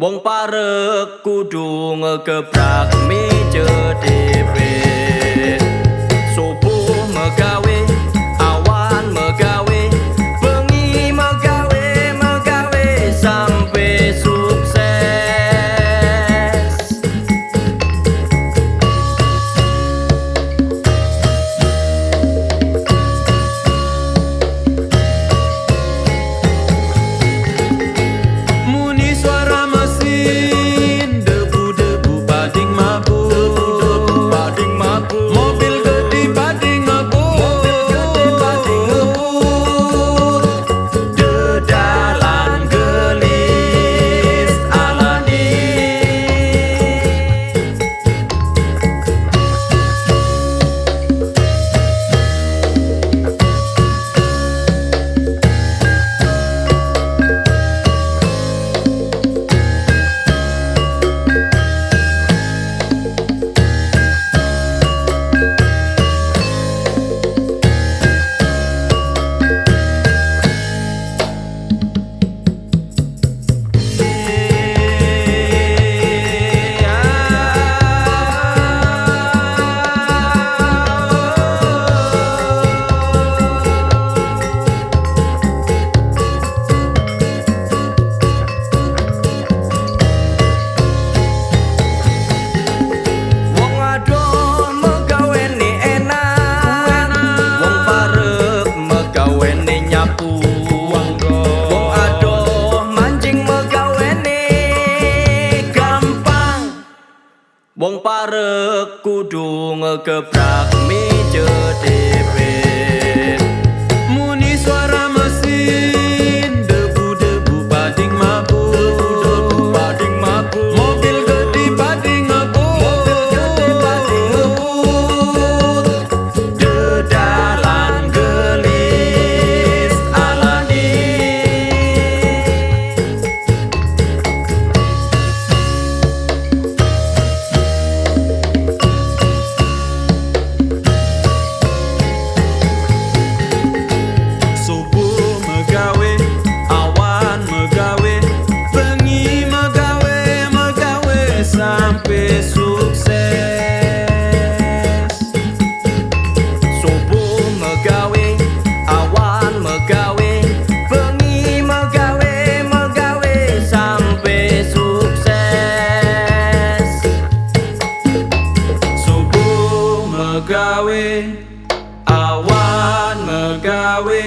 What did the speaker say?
Wong parek kudu ngegebrak mi jedepe Subuh megawin Whoa. Wong parek kudu ngegebrak mi megawe awan megawe.